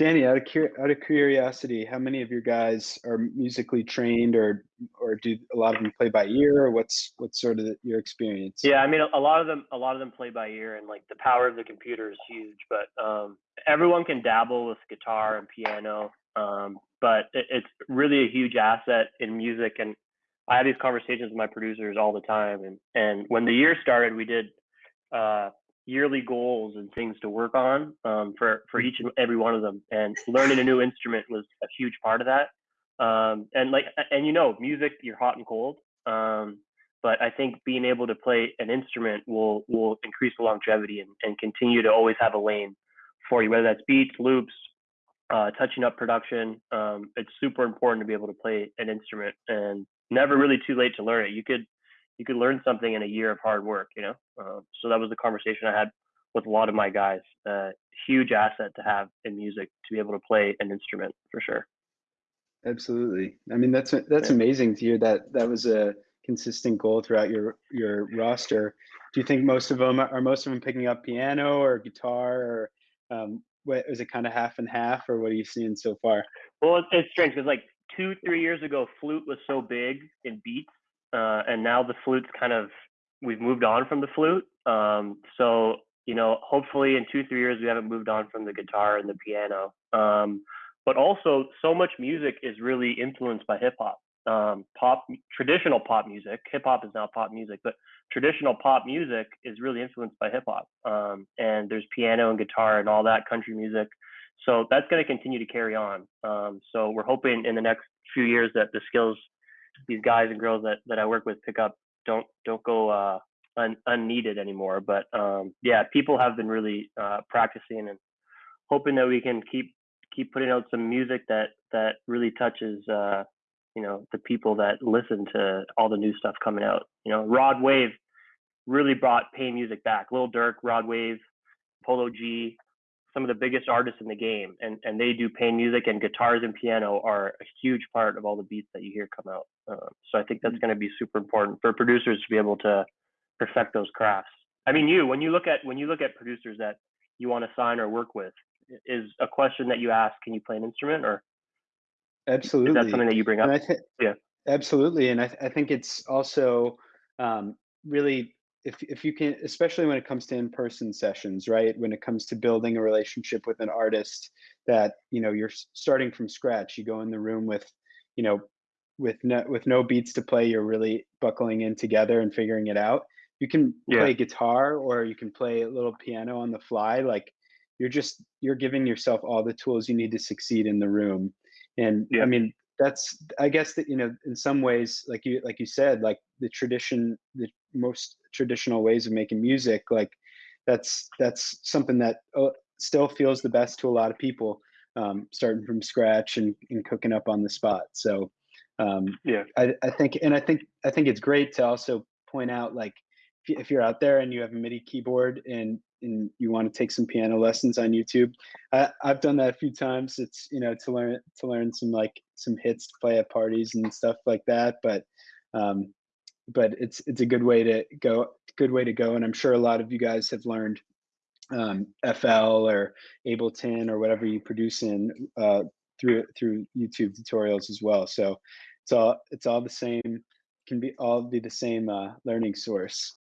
Danny, out of out of curiosity, how many of your guys are musically trained or or do a lot of them play by ear or what's what's sort of the, your experience? Yeah, I mean, a, a lot of them, a lot of them play by ear, and like the power of the computer is huge. But um, everyone can dabble with guitar and piano, um, but it, it's really a huge asset in music. And I have these conversations with my producers all the time. And and when the year started, we did uh, yearly goals and things to work on um, for for each and every one of them. And learning a new instrument was a huge part of that. Um, and like and you know, music you're hot and cold. Um, but I think being able to play an instrument will will increase the longevity and, and continue to always have a lane for you, whether that's beats, loops, uh, touching up production. Um, it's super important to be able to play an instrument and never really too late to learn it. You could you could learn something in a year of hard work, you know. Uh, so that was the conversation I had with a lot of my guys. Uh, huge asset to have in music to be able to play an instrument for sure. Absolutely. I mean, that's that's yeah. amazing to hear that that was a consistent goal throughout your your roster. Do you think most of them are most of them picking up piano or guitar or um, what is it kind of half and half or what are you seeing so far? Well, it's, it's strange because like two three years ago, flute was so big in beats uh, and now the flute's kind of we've moved on from the flute. Um, so you know, hopefully in two three years we haven't moved on from the guitar and the piano. Um, but also, so much music is really influenced by hip hop. Um, pop, traditional pop music. Hip hop is now pop music, but traditional pop music is really influenced by hip hop. Um, and there's piano and guitar and all that country music. So that's going to continue to carry on. Um, so we're hoping in the next few years that the skills these guys and girls that, that I work with pick up don't don't go uh, un, unneeded anymore. But um, yeah, people have been really uh, practicing and hoping that we can keep keep putting out some music that that really touches uh, you know the people that listen to all the new stuff coming out. You know, Rod Wave really brought pain music back. Lil Durk, Rod Wave, Polo G, some of the biggest artists in the game and, and they do pain music and guitars and piano are a huge part of all the beats that you hear come out um, so i think that's mm. going to be super important for producers to be able to perfect those crafts. I mean you when you look at when you look at producers that you want to sign or work with is a question that you ask can you play an instrument or absolutely is that something that you bring up? th- yeah. absolutely and i, th- I think it's also um, really if if you can especially when it comes to in-person sessions right when it comes to building a relationship with an artist that you know you're starting from scratch you go in the room with you know with no with no beats to play you're really buckling in together and figuring it out you can yeah. play guitar or you can play a little piano on the fly like you're just you're giving yourself all the tools you need to succeed in the room and yeah. i mean that's i guess that you know in some ways like you like you said like the tradition the most traditional ways of making music like that's that's something that uh, still feels the best to a lot of people um, starting from scratch and, and cooking up on the spot so um, yeah I, I think and i think i think it's great to also point out like if you're out there and you have a midi keyboard and and you want to take some piano lessons on YouTube, I, I've done that a few times. It's you know to learn to learn some like some hits to play at parties and stuff like that. But um, but it's it's a good way to go good way to go and i'm sure a lot of you guys have learned um, fl or ableton or whatever you produce in uh, through through youtube tutorials as well. So it's all it's all the same can be all be the same uh, learning source